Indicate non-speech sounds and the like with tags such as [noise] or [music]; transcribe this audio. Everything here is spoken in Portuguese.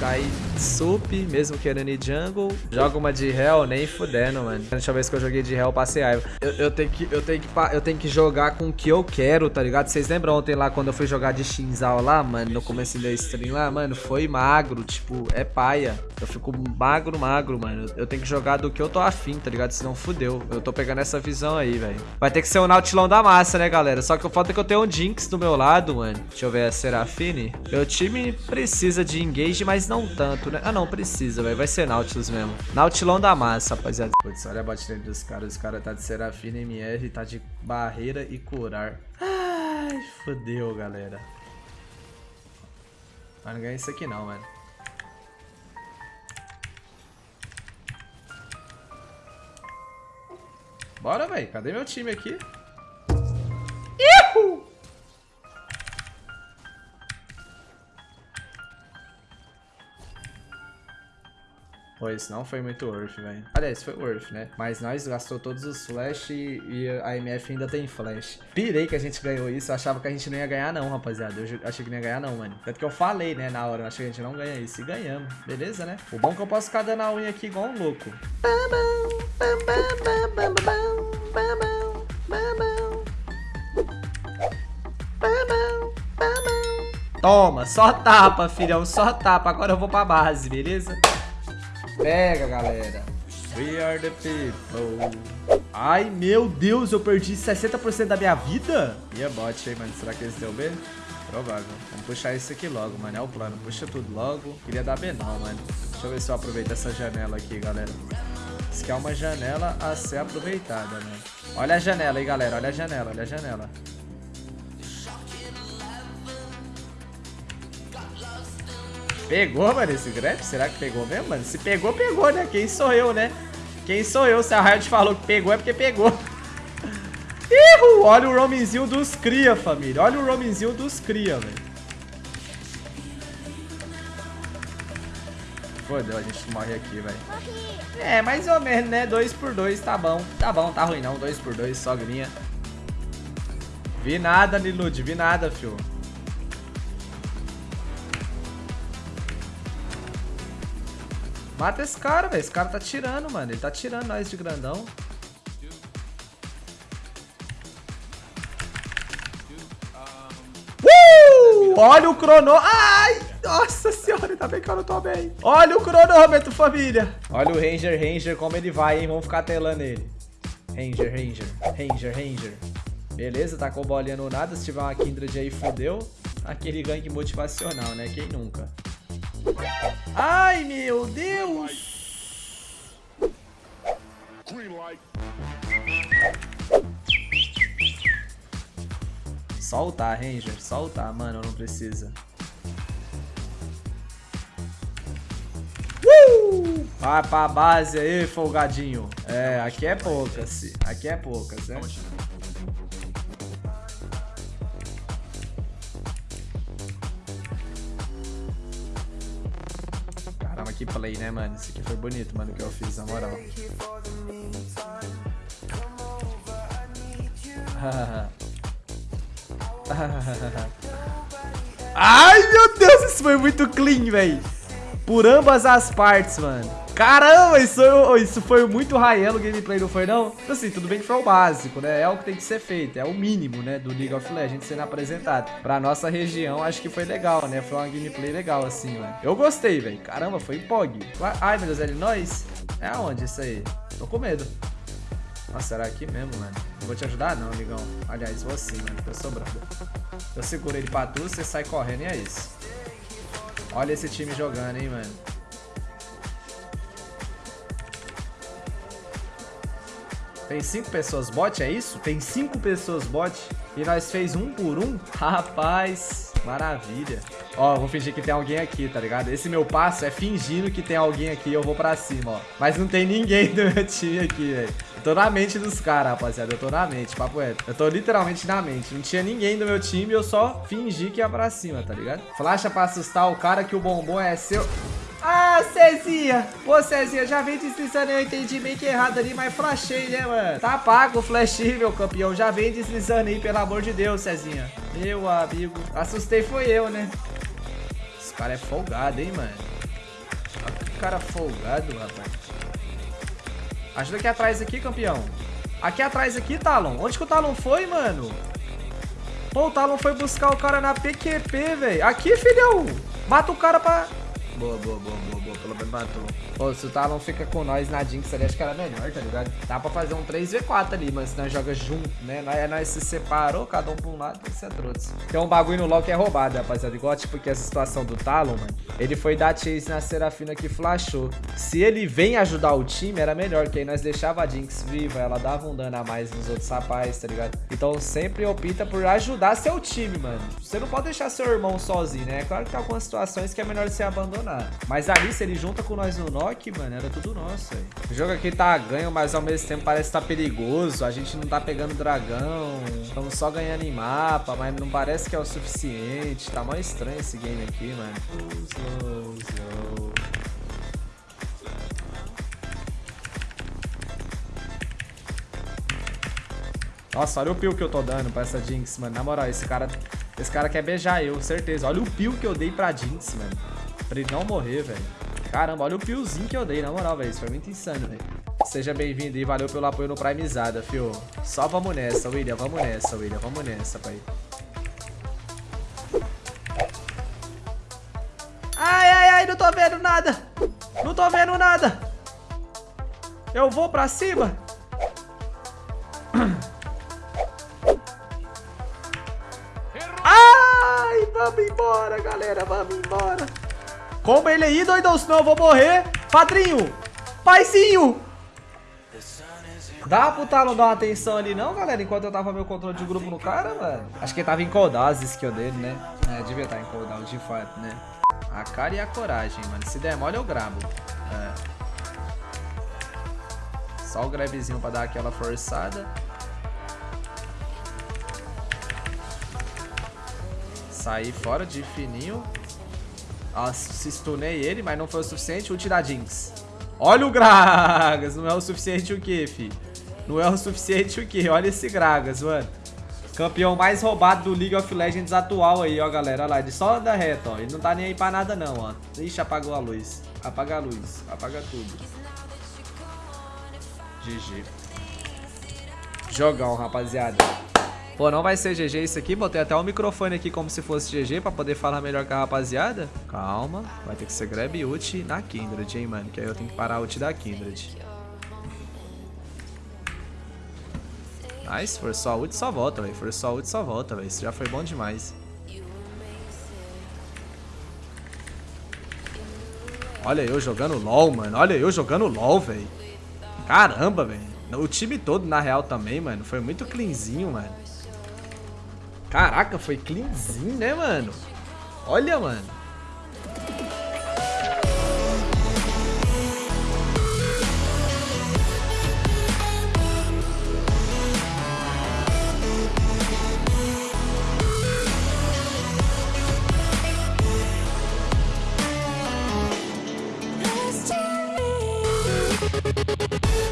guys. Sup, mesmo querendo ir jungle. Joga uma de Hell, nem fudendo, mano. A última vez que eu joguei de Hell, passei raiva. Eu, eu, tenho que, eu, tenho que, eu tenho que jogar com o que eu quero, tá ligado? Vocês lembram ontem lá, quando eu fui jogar de Shinzal lá, mano, no começo da stream lá, mano, foi magro, tipo, é paia. Eu fico magro, magro, mano. Eu tenho que jogar do que eu tô afim, tá ligado? Senão fudeu. Eu tô pegando essa visão aí, velho. Vai ter que ser o Nautilão da massa, né, galera? Só que o foda é que eu tenho um Jinx do meu lado, mano. Deixa eu ver a Serafine. Meu time precisa de engage, mas não tanto, né? Ah, não, precisa, velho. Vai ser Nautilus mesmo. Nautilão da massa, rapaziada. Putz, olha a dele dos caras. Os caras tá de Serafine, MR, tá de barreira e curar. Ai, fodeu, galera. Mas não ganha isso aqui não, mano. Bora, velho. Cadê meu time aqui? Pô, isso não foi muito worth, velho. Aliás, foi worth, né? Mas nós gastou todos os flash e a MF ainda tem flash. Pirei que a gente ganhou isso. Eu achava que a gente não ia ganhar não, rapaziada. Eu achei que não ia ganhar não, mano. Tanto que eu falei, né, na hora. Eu achei que a gente não ganha isso. E ganhamos. Beleza, né? O bom é que eu posso ficar dando a unha aqui igual um louco. Toma, só tapa, filhão, só tapa. Agora eu vou pra base, beleza? Pega, galera. We are the people. Ai, meu Deus, eu perdi 60% da minha vida? E a bot aí, mano. Será que eles deu B? Provável. Vamos puxar isso aqui logo, mano. É o plano. Puxa tudo logo. Queria dar B não, mano. Deixa eu ver se eu aproveito essa janela aqui, galera. Isso aqui é uma janela a ser aproveitada, né? Olha a janela aí, galera. Olha a janela, olha a janela. Pegou, mano, esse grab? Será que pegou mesmo, mano? Se pegou, pegou, né? Quem sou eu, né? Quem sou eu? Se a Riot falou que pegou, é porque pegou. [laughs] Ihu! Olha o roamingzinho dos cria, família. Olha o roamingzinho dos cria, velho. Fodeu, a gente morre aqui, velho. É, mais ou menos, né? 2 por 2 tá bom. Tá bom, tá ruim não. 2 por 2 sogrinha. Vi nada, Nilude. Vi nada, fio. Mata esse cara, velho. Esse cara tá tirando, mano. Ele tá tirando nós de grandão. Uh! Olha o crono... Ai! Nossa senhora, ainda bem que eu não tô bem. Olha o cronômetro, família. Olha o Ranger, Ranger, como ele vai, hein? Vamos ficar telando ele. Ranger, Ranger, Ranger, Ranger. Beleza, tá com bolinha no nada. Se tiver uma Kindred aí, fodeu. Aquele gank motivacional, né? Quem nunca? Ai, meu Deus! Soltar, Ranger. Soltar, mano. Não precisa. Uh! Vai pra base aí, folgadinho. É, aqui é poucas. Aqui é poucas, né? Que play, né, mano? Isso aqui foi bonito, mano, que eu fiz, na moral. [laughs] Ai, meu Deus, isso foi muito clean, velho. Por ambas as partes, mano. Caramba, isso, isso foi muito Raelo gameplay, não foi não? Então, assim, tudo bem que foi o básico, né? É o que tem que ser feito, é o mínimo, né, do League of Legends sendo apresentado. Pra nossa região, acho que foi legal, né? Foi uma gameplay legal, assim, mano. Eu gostei, velho. Caramba, foi POG. Ai, meu Deus, é de nós? É aonde isso aí? Tô com medo. Nossa, será aqui mesmo, mano? Não vou te ajudar não, amigão. Aliás, vou assim, mano, tô sobrando. Eu seguro ele pra tu, você sai correndo e é isso. Olha esse time jogando, hein, mano. Tem cinco pessoas bot, é isso? Tem cinco pessoas bot e nós fez um por um? [laughs] Rapaz, maravilha. Ó, vou fingir que tem alguém aqui, tá ligado? Esse meu passo é fingindo que tem alguém aqui e eu vou pra cima, ó. Mas não tem ninguém [laughs] do meu time aqui, velho. Tô na mente dos caras, rapaziada. Eu tô na mente, papo. Eu tô literalmente na mente. Não tinha ninguém do meu time eu só fingi que ia pra cima, tá ligado? Flasha pra assustar o cara que o bombom é seu... Cezinha! Pô, Cezinha, já vem deslizando, eu entendi meio que errado ali, mas flashei, né, mano? Tá pago o flash, meu campeão. Já vem deslizando aí, pelo amor de Deus, Cezinha. Meu amigo. Assustei foi eu, né? Esse cara é folgado, hein, mano? cara folgado, rapaz. Ajuda aqui atrás aqui, campeão. Aqui atrás aqui, Talon. Onde que o Talon foi, mano? Pô, o Talon foi buscar o cara na PQP, velho. Aqui, filhão. Mata o cara pra... Boa, boa, boa, boa. Pelo menos matou. Pô, se o Talon fica com nós na Jinx ali, acho que era melhor, tá ligado? Dá pra fazer um 3v4 ali, mas se nós joga junto, né? Nós, nós se separou, cada um pra um lado, tem que ser trouxe. Tem um bagulho no LoL que é roubado, rapaziada. Igual, tipo, que essa situação do Talon, mano. Ele foi dar chase na Serafina que flashou. Se ele vem ajudar o time, era melhor, que aí nós deixava a Jinx viva, ela dava um dano a mais nos outros rapazes, tá ligado? Então sempre opta por ajudar seu time, mano. Você não pode deixar seu irmão sozinho, né? É claro que tem algumas situações que é melhor você abandonar. Mas ali, se ele junta com nós no Nock, mano, era tudo nosso, velho. O jogo aqui tá ganho, mas ao mesmo tempo parece que tá perigoso. A gente não tá pegando dragão. Estamos só ganhando em mapa, mas não parece que é o suficiente. Tá mó estranho esse game aqui, mano. Nossa, olha o pio que eu tô dando pra essa Jinx, mano. Na moral, esse cara, esse cara quer beijar eu, certeza. Olha o pio que eu dei pra Jinx, mano. Pra ele não morrer, velho. Caramba, olha o piozinho que eu dei, na moral, velho. Isso foi muito insano, velho. Seja bem-vindo e valeu pelo apoio no Primezada, fio. Só vamos nessa, William. Vamos nessa, William. Vamos nessa, pai. Ai, ai, ai, não tô vendo nada. Não tô vendo nada. Eu vou pra cima. Ai, vamos embora, galera. Vamos embora. Como ele aí, doidão, senão eu vou morrer. Padrinho, paizinho. Dá pro Talon dar uma atenção ali não, galera, enquanto eu tava meu controle de grupo no cara, mano? Acho que ele tava em coldar as skills dele, né? É, devia estar em cooldown de fato, né? A cara e a coragem, mano. Se der mole, eu grabo. É. Só o grabzinho pra dar aquela forçada. Sair fora de fininho. Se stunei ele, mas não foi o suficiente. Ult da Jinx. Olha o Gragas. Não é o suficiente o que, fi? Não é o suficiente o que? Olha esse Gragas, mano. Campeão mais roubado do League of Legends atual aí, ó, galera. Olha lá, ele só anda reto, ó. Ele não tá nem aí pra nada, não, ó. Ixi, apagou a luz. Apaga a luz. Apaga tudo. GG. Jogão, rapaziada. Pô, não vai ser GG isso aqui. Botei até o microfone aqui como se fosse GG pra poder falar melhor com a rapaziada. Calma. Vai ter que ser grab ult na Kindred, hein, mano. Que aí eu tenho que parar a ult da Kindred. Nice. Forçou a ult só volta, velho. Forçou a ult só volta, velho. Isso já foi bom demais. Olha eu jogando LOL, mano. Olha eu jogando LOL, velho. Caramba, velho. O time todo, na real, também, mano. Foi muito cleanzinho, mano. Caraca, foi cleanzinho, né, mano? Olha, mano.